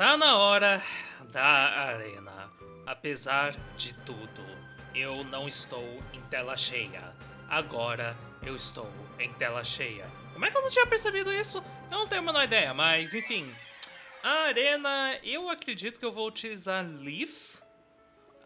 Está na hora da arena. Apesar de tudo, eu não estou em tela cheia. Agora eu estou em tela cheia. Como é que eu não tinha percebido isso? Eu não tenho a menor ideia, mas enfim. A arena, eu acredito que eu vou utilizar Leaf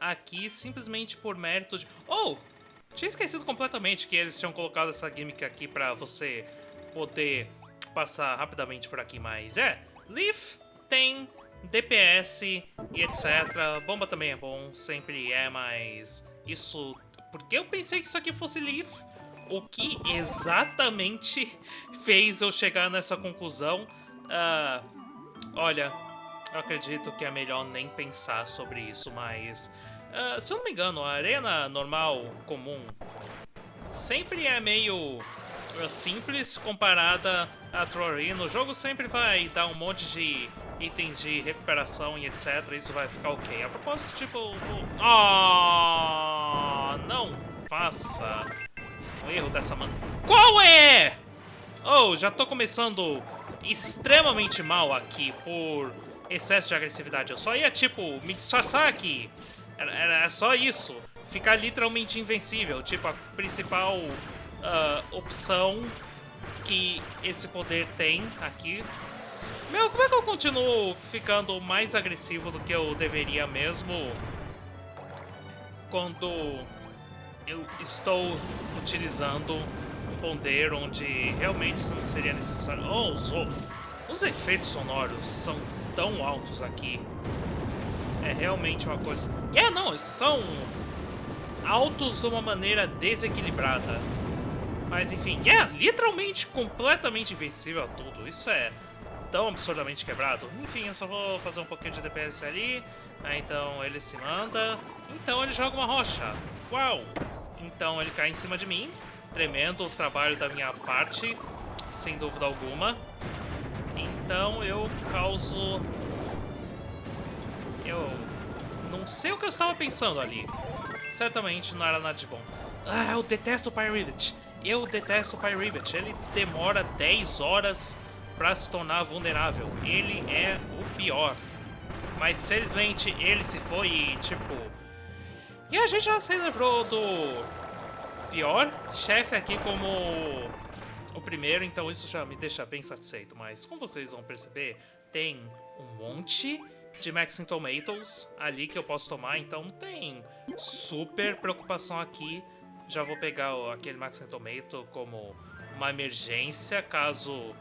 aqui simplesmente por mérito de... Oh! Tinha esquecido completamente que eles tinham colocado essa gimmick aqui pra você poder passar rapidamente por aqui, mas é... Leaf tem DPS e etc. Bomba também é bom, sempre é, mas isso... Porque eu pensei que isso aqui fosse Leaf. O que exatamente fez eu chegar nessa conclusão? Uh, olha, eu acredito que é melhor nem pensar sobre isso, mas... Uh, se eu não me engano, a arena normal, comum, sempre é meio uh, simples comparada a Trorino. O jogo sempre vai dar um monte de itens de recuperação e etc. Isso vai ficar ok. A propósito, tipo... Ah, oh, não faça um erro dessa man... Qual é? Oh, já tô começando extremamente mal aqui por excesso de agressividade. Eu só ia, tipo, me disfarçar aqui. Era, era só isso. Ficar literalmente invencível. Tipo, a principal uh, opção que esse poder tem aqui meu, como é que eu continuo ficando mais agressivo do que eu deveria mesmo quando eu estou utilizando um poder onde realmente não seria necessário... Oh, os, os efeitos sonoros são tão altos aqui. É realmente uma coisa... É, yeah, não, são altos de uma maneira desequilibrada. Mas enfim, é yeah, literalmente completamente invencível a tudo. Isso é tão absurdamente quebrado. Enfim, eu só vou fazer um pouquinho de DPS ali. Aí, então ele se manda. Então ele joga uma rocha. Uau! Então ele cai em cima de mim. Tremendo o trabalho da minha parte, sem dúvida alguma. Então eu causo... Eu não sei o que eu estava pensando ali. Certamente não era nada de bom. Ah, eu detesto o Pyribbit. Eu detesto o Pyribbit. Ele demora 10 horas para se tornar vulnerável. Ele é o pior. Mas felizmente ele se foi e tipo. E a gente já se lembrou do pior chefe aqui como o primeiro, então isso já me deixa bem satisfeito. Mas como vocês vão perceber, tem um monte de Maxing Tomatoes ali que eu posso tomar, então não tem super preocupação aqui. Já vou pegar aquele Maxing Tomato como uma emergência caso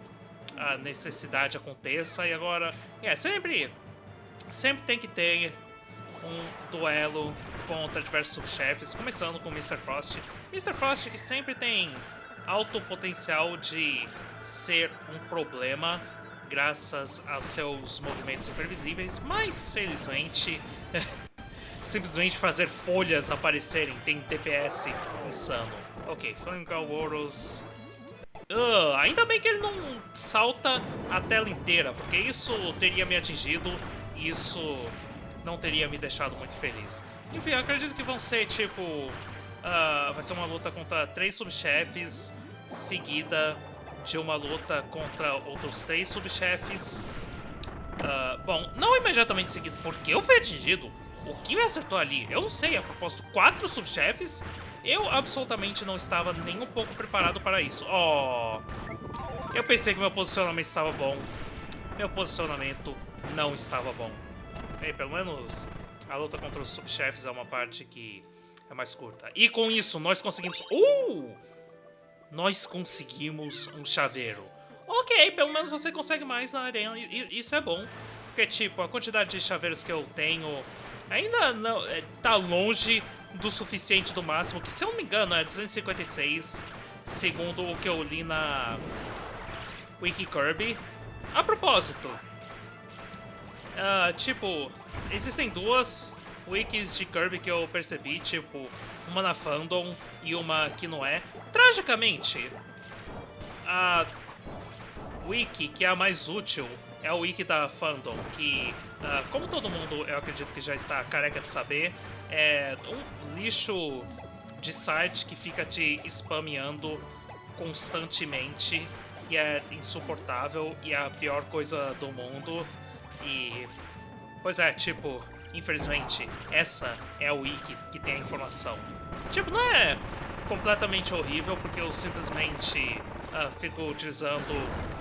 a necessidade aconteça. E agora, é, sempre, sempre tem que ter um duelo contra diversos subchefes, começando com Mr. Frost. Mr. Frost que sempre tem alto potencial de ser um problema graças a seus movimentos imprevisíveis, mas felizmente simplesmente fazer folhas aparecerem tem DPS insano. Ok, Flame Warros Uh, ainda bem que ele não salta a tela inteira, porque isso teria me atingido e isso não teria me deixado muito feliz. Enfim, acredito que vão ser tipo... Uh, vai ser uma luta contra três subchefes, seguida de uma luta contra outros três subchefes. Uh, bom, não imediatamente seguido, porque eu fui atingido. O que me acertou ali? Eu não sei, a propósito, quatro subchefes? Eu absolutamente não estava nem um pouco preparado para isso. Oh, eu pensei que meu posicionamento estava bom. Meu posicionamento não estava bom. E pelo menos a luta contra os subchefes é uma parte que é mais curta. E com isso, nós conseguimos... Uh! Nós conseguimos um chaveiro. Ok, pelo menos você consegue mais na arena, isso é bom. Porque, tipo, a quantidade de chaveiros que eu tenho ainda não é, tá longe do suficiente do máximo, que se eu não me engano é 256, segundo o que eu li na Wiki Kirby. A propósito, uh, tipo, existem duas wikis de Kirby que eu percebi, tipo, uma na fandom e uma que não é. Tragicamente, a wiki que é a mais útil é o wiki da fandom, que, uh, como todo mundo eu acredito que já está careca de saber, é um lixo de site que fica te spameando constantemente e é insuportável e é a pior coisa do mundo. E. Pois é, tipo, infelizmente, essa é a wiki que tem a informação. Tipo, não é completamente horrível, porque eu simplesmente uh, fico utilizando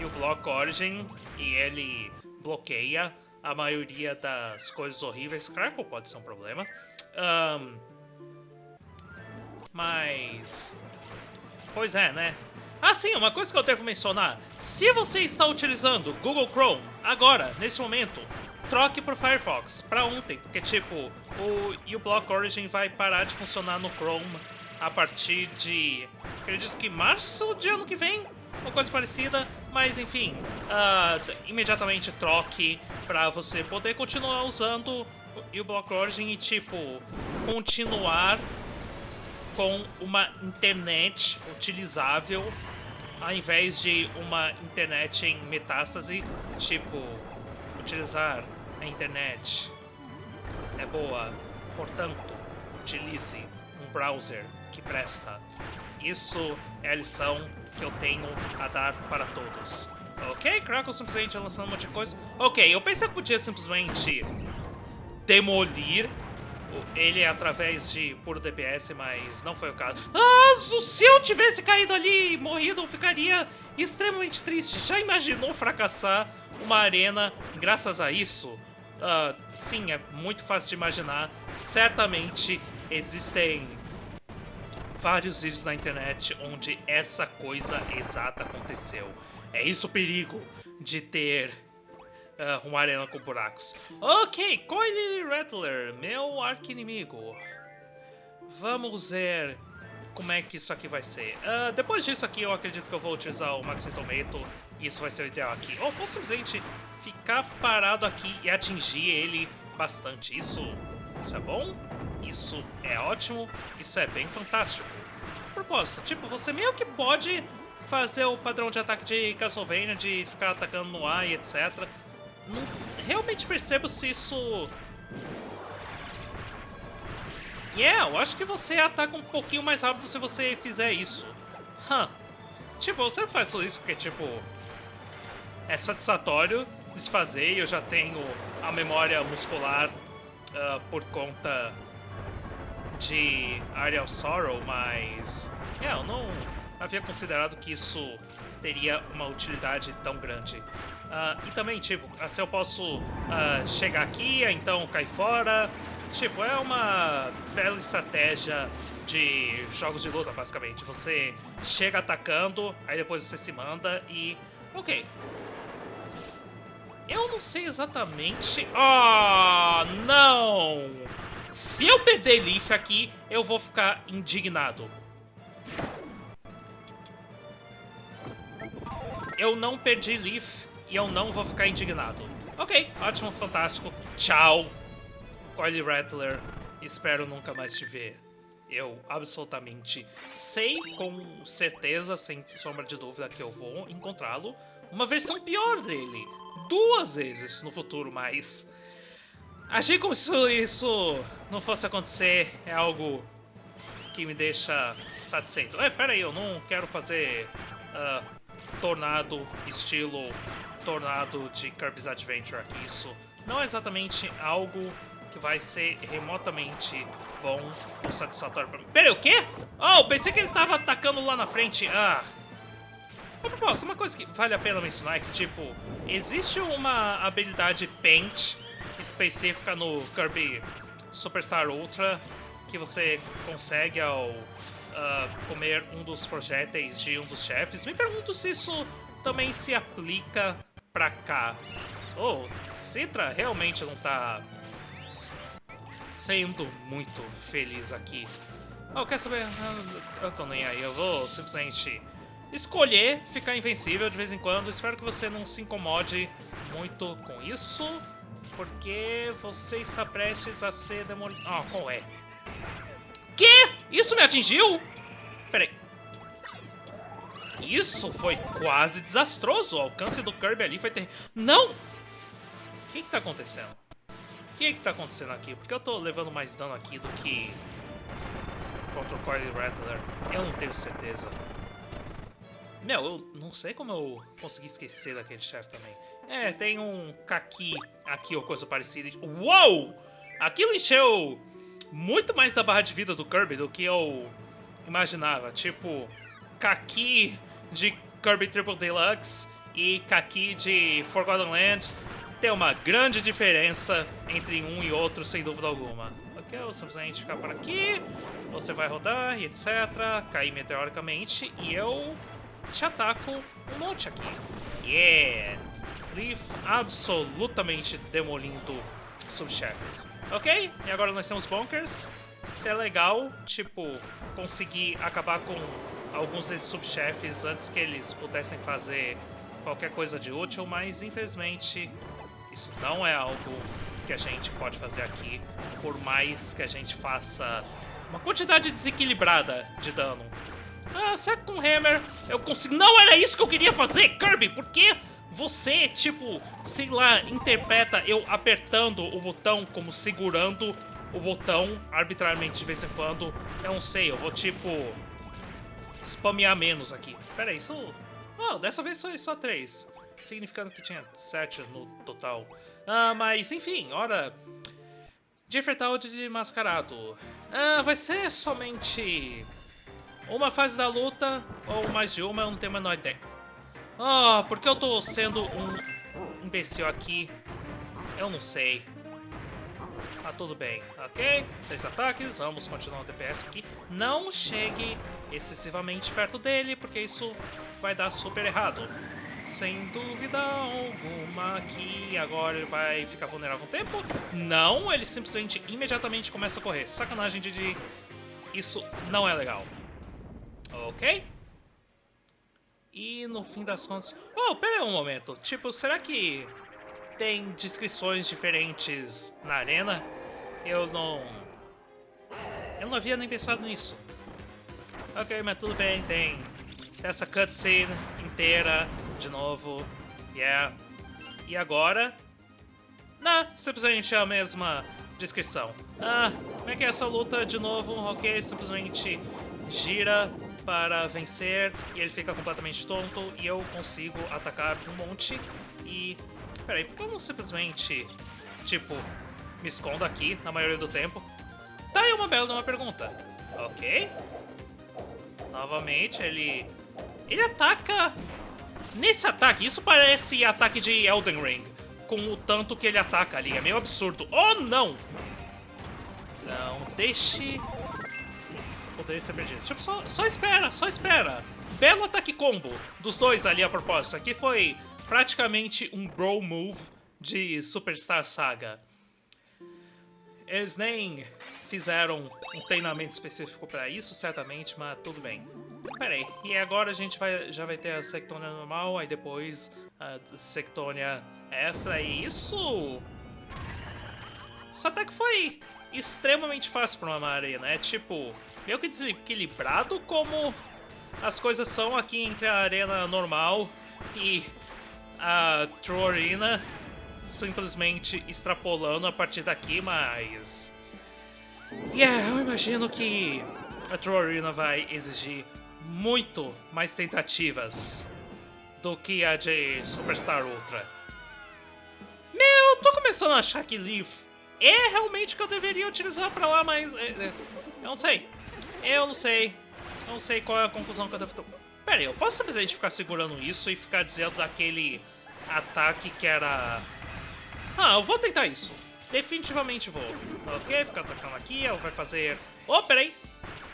o Block Origin e ele bloqueia a maioria das coisas horríveis. Crackle pode ser um problema. Um, mas. Pois é, né? Ah, sim, uma coisa que eu devo mencionar. Se você está utilizando Google Chrome agora, nesse momento, troque para o Firefox, para ontem, porque tipo, o uBlock Origin vai parar de funcionar no Chrome a partir de, acredito que março de ano que vem, uma coisa parecida, mas enfim, uh, imediatamente troque para você poder continuar usando o uBlock Origin e tipo, continuar com uma internet utilizável ao invés de uma internet em metástase, tipo, utilizar a internet é boa, portanto, utilize um browser que presta. Isso é a lição que eu tenho a dar para todos. Ok, Crackle simplesmente lançando um monte de coisa. Ok, eu pensei que podia simplesmente demolir ele através de puro DPS, mas não foi o caso. Ah, se eu tivesse caído ali e morrido, eu ficaria extremamente triste. Já imaginou fracassar uma arena graças a isso? Uh, sim, é muito fácil de imaginar. Certamente existem vários vídeos na internet onde essa coisa exata aconteceu. É isso o perigo de ter uh, uma arena com buracos. Ok, Coily Rattler, meu arqui-inimigo. Vamos ver como é que isso aqui vai ser. Uh, depois disso aqui, eu acredito que eu vou utilizar o Maxi Tomato. E isso vai ser o ideal aqui. Ou posso simplesmente ficar parado aqui e atingir ele bastante. Isso, isso é bom, isso é ótimo, isso é bem fantástico. Propósito, tipo, você meio que pode fazer o padrão de ataque de Castlevania, de ficar atacando no ar e etc não realmente percebo se isso... Yeah, eu acho que você ataca um pouquinho mais rápido se você fizer isso. Huh. Tipo, você faz isso porque, tipo... É satisfatório desfazer e eu já tenho a memória muscular uh, por conta de Area of Sorrow, mas... Yeah, eu não havia considerado que isso teria uma utilidade tão grande. Uh, e também, tipo, se eu posso uh, chegar aqui, então cair fora. Tipo, é uma bela estratégia de jogos de luta, basicamente. Você chega atacando, aí depois você se manda e... Ok. Eu não sei exatamente... Oh! Se eu perder Leaf aqui, eu vou ficar indignado. Eu não perdi Leaf e eu não vou ficar indignado. Ok, ótimo, fantástico. Tchau, Coily Rattler. Espero nunca mais te ver. Eu absolutamente sei com certeza, sem sombra de dúvida, que eu vou encontrá-lo. Uma versão pior dele. Duas vezes no futuro, mas... Agir como se isso não fosse acontecer é algo que me deixa satisfeito. É, pera aí, eu não quero fazer uh, tornado estilo tornado de Kirby's Adventure aqui. Isso não é exatamente algo que vai ser remotamente bom ou satisfatório pra mim. Pera aí, o quê? Oh, pensei que ele tava atacando lá na frente. Ah. A propósito, uma coisa que vale a pena mencionar é que, tipo, existe uma habilidade Paint específica no Kirby Superstar Ultra que você consegue ao uh, comer um dos projéteis de um dos chefes. Me pergunto se isso também se aplica pra cá. Oh, Citra realmente não tá sendo muito feliz aqui. Oh, quer saber? Eu tô nem aí, eu vou simplesmente escolher ficar invencível de vez em quando. Espero que você não se incomode muito com isso, porque você está prestes a ser demolido. Ah, qual é? Que? Isso me atingiu? Peraí. Isso foi quase desastroso. O alcance do Kirby ali foi terrível. Não! O que, que tá acontecendo? O que, que tá acontecendo aqui? Porque eu tô levando mais dano aqui do que contra o Coily Rattler. Eu não tenho certeza. Meu, eu não sei como eu consegui esquecer daquele chefe também. É, tem um Kaki aqui ou coisa parecida. Uou! Aquilo encheu muito mais da barra de vida do Kirby do que eu imaginava. Tipo, Kaki de Kirby Triple Deluxe e Kaki de Forgotten Land tem uma grande diferença entre um e outro, sem dúvida alguma. Ok, eu simplesmente ficar por aqui, você vai rodar e etc, cair meteoricamente, e eu te ataco um monte aqui. Yeah! Leaf absolutamente demolindo subchefes. Ok? E agora nós temos bunkers. Isso é legal, tipo, conseguir acabar com alguns desses subchefes antes que eles pudessem fazer qualquer coisa de útil, mas infelizmente isso não é algo que a gente pode fazer aqui, por mais que a gente faça uma quantidade desequilibrada de dano. Ah, que com Hammer eu consigo... Não era isso que eu queria fazer, Kirby! Por que você, tipo, sei lá, interpreta eu apertando o botão como segurando o botão arbitrariamente de vez em quando? Eu não sei, eu vou, tipo, spamear menos aqui. Pera aí, isso... Oh, dessa vez foi só três significando que tinha sete no total. Ah, mas enfim, hora enfrentar o de mascarado. Ah, vai ser somente uma fase da luta, ou mais de uma, eu não tenho a menor ideia. Ah, oh, porque eu tô sendo um imbecil aqui? Eu não sei. Ah, tudo bem. Ok, três ataques, vamos continuar o DPS aqui. Não chegue excessivamente perto dele, porque isso vai dar super errado. Sem dúvida alguma que agora ele vai ficar vulnerável um tempo. Não, ele simplesmente imediatamente começa a correr. Sacanagem, Didi. Isso não é legal. Ok? E no fim das contas... Oh, pera aí um momento. Tipo, será que tem descrições diferentes na arena? Eu não... Eu não havia nem pensado nisso. Ok, mas tudo bem, tem essa cutscene inteira de novo. Yeah. E agora? Não, simplesmente a mesma descrição. Ah, como é que é essa luta de novo? Ok, simplesmente gira para vencer e ele fica completamente tonto e eu consigo atacar um monte e... Peraí, por que eu não simplesmente, tipo, me escondo aqui na maioria do tempo? Tá aí uma bela uma pergunta. Ok. Novamente, ele... Ele ataca Nesse ataque, isso parece ataque de Elden Ring, com o tanto que ele ataca ali, é meio absurdo. Oh, não! Não, deixe... Poderia ser perdido. Tipo, só, só espera, só espera. Belo ataque combo dos dois ali a propósito. Aqui foi praticamente um bro move de Superstar Saga. Eles nem fizeram um treinamento específico para isso, certamente, mas tudo bem. Pera aí, e agora a gente vai, já vai ter a Sectônia normal, aí depois a Sectônia extra, e isso... Isso até que foi extremamente fácil para uma arena, é tipo, meio que desequilibrado como as coisas são aqui entre a arena normal e a True Arena, simplesmente extrapolando a partir daqui, mas... Yeah, eu imagino que a True Arena vai exigir muito mais tentativas do que a de Superstar Ultra. Meu, tô começando a achar que Leaf é realmente que eu deveria utilizar pra lá, mas... É, é, eu não sei. Eu não sei. Eu não sei qual é a conclusão que eu devo... Pera aí, eu posso simplesmente ficar segurando isso e ficar dizendo daquele ataque que era... Ah, eu vou tentar isso. Definitivamente vou. Ok, ficar atacando aqui, ela vai fazer... Oh, peraí!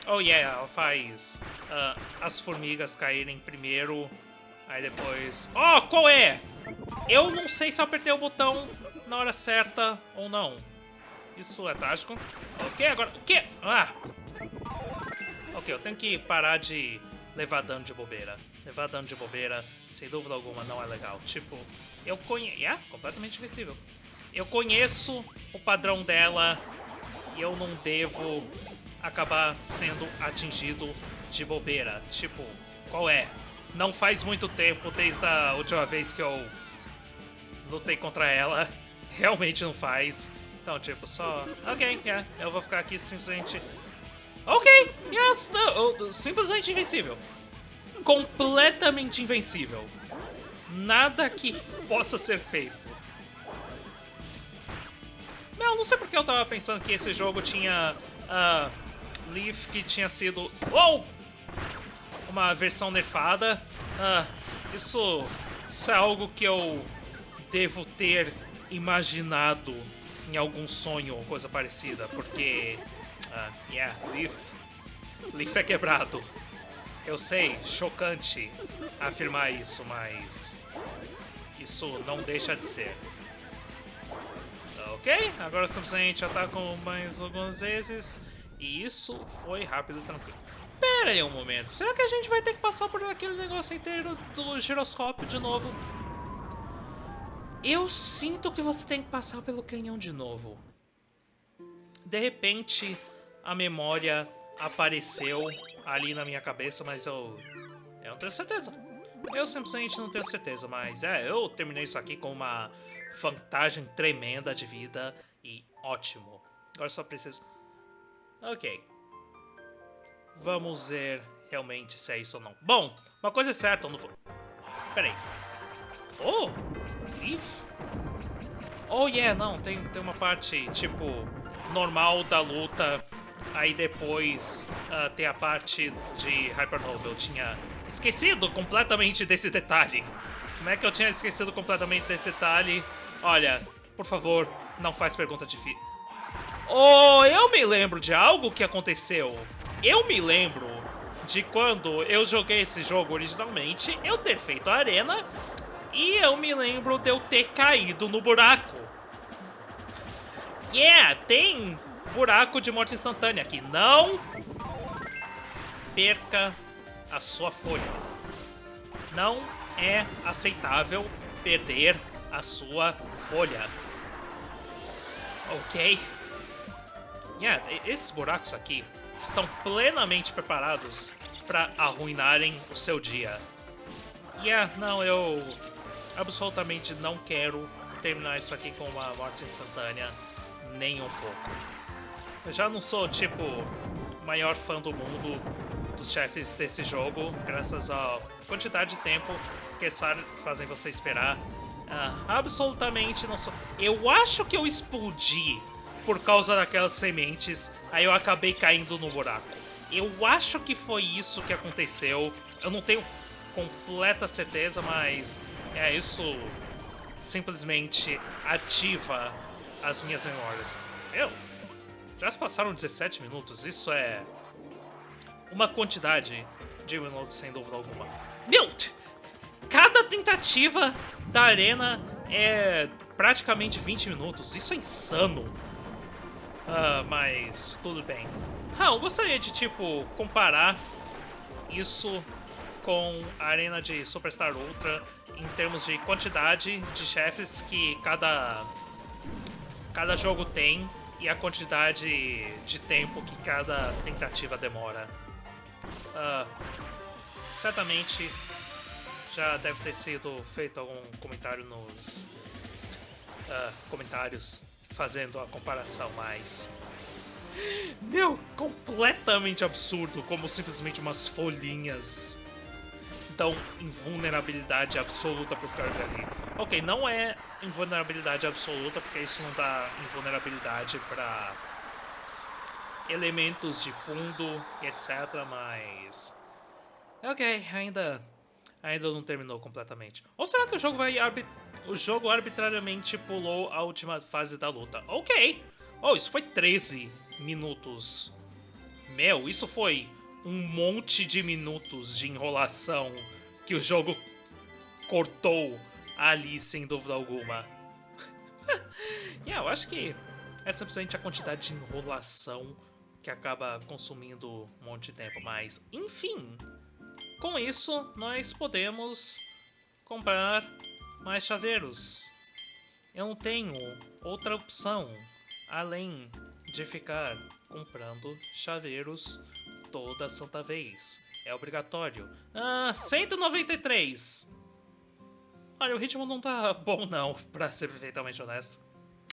Oh yeah, ela faz uh, as formigas caírem primeiro, aí depois... Oh, qual é? Eu não sei se eu apertei o botão na hora certa ou não. Isso é trágico. Ok, agora... O quê? Ah! Ok, eu tenho que parar de levar dano de bobeira. Levar dano de bobeira, sem dúvida alguma, não é legal. Tipo, eu conheço... Yeah, completamente invencível. Eu conheço o padrão dela e eu não devo acabar sendo atingido de bobeira. Tipo, qual é? Não faz muito tempo desde a última vez que eu lutei contra ela. Realmente não faz. Então, tipo, só... Ok, yeah, eu vou ficar aqui simplesmente... Ok, yes, no, simplesmente invencível. completamente invencível. Nada que possa ser feito. Não, não sei porque eu tava pensando que esse jogo tinha uh, Leaf que tinha sido... Oh! Uma versão nerfada. Uh, isso, isso é algo que eu devo ter imaginado em algum sonho ou coisa parecida, porque... Uh, yeah, Leaf... Leaf é quebrado. Eu sei, chocante afirmar isso, mas isso não deixa de ser. Ok, agora simplesmente atacam mais algumas vezes e isso foi rápido e tranquilo. Pera aí um momento, será que a gente vai ter que passar por aquele negócio inteiro do giroscópio de novo? Eu sinto que você tem que passar pelo canhão de novo. De repente, a memória apareceu ali na minha cabeça, mas eu... Eu não tenho certeza. Eu simplesmente não tenho certeza, mas é, eu terminei isso aqui com uma vantagem tremenda de vida e ótimo. Agora só preciso... Ok. Vamos ver realmente se é isso ou não. Bom, uma coisa é certa, eu não vou... Peraí. Oh! Oh yeah, não, tem, tem uma parte, tipo, normal da luta Aí depois uh, tem a parte de Hypernova. Eu tinha esquecido completamente desse detalhe. Como é que eu tinha esquecido completamente desse detalhe? Olha, por favor, não faz pergunta difícil. Oh, eu me lembro de algo que aconteceu. Eu me lembro de quando eu joguei esse jogo originalmente, eu ter feito a arena e eu me lembro de eu ter caído no buraco. Yeah, tem buraco de morte instantânea aqui. Não perca a sua folha. Não é aceitável perder a sua folha. Ok? Yeah, esses buracos aqui estão plenamente preparados para arruinarem o seu dia. Yeah, não, eu absolutamente não quero terminar isso aqui com uma morte instantânea nem um pouco. Eu já não sou, tipo, maior fã do mundo dos chefes desse jogo, graças à quantidade de tempo que eles fazem você esperar. Uh, absolutamente não sou. Eu acho que eu explodi por causa daquelas sementes, aí eu acabei caindo no buraco. Eu acho que foi isso que aconteceu. Eu não tenho completa certeza, mas é isso simplesmente ativa as minhas memórias. Eu já se passaram 17 minutos, isso é uma quantidade de minutos sem dúvida alguma. Meu, cada tentativa da arena é praticamente 20 minutos, isso é insano. Uh, mas tudo bem. Ah, eu gostaria de, tipo, comparar isso com a arena de Superstar Ultra em termos de quantidade de chefes que cada, cada jogo tem e a quantidade de tempo que cada tentativa demora. Uh, certamente já deve ter sido feito algum comentário nos uh, comentários fazendo a comparação, mas... Meu, completamente absurdo como simplesmente umas folhinhas dão invulnerabilidade absoluta pro Kirby Ok, não é invulnerabilidade absoluta, porque isso não dá invulnerabilidade para elementos de fundo etc, mas... Ok, ainda, ainda não terminou completamente. Ou será que o jogo vai o jogo arbitrariamente pulou a última fase da luta? Ok! Oh, isso foi 13 minutos. Meu, isso foi um monte de minutos de enrolação que o jogo cortou ali, sem dúvida alguma. yeah, eu acho que é simplesmente a quantidade de enrolação que acaba consumindo um monte de tempo. Mas, enfim, com isso nós podemos comprar mais chaveiros. Eu não tenho outra opção além de ficar comprando chaveiros toda santa vez. É obrigatório. Ah, 193! Olha, o ritmo não tá bom não, pra ser perfeitamente honesto.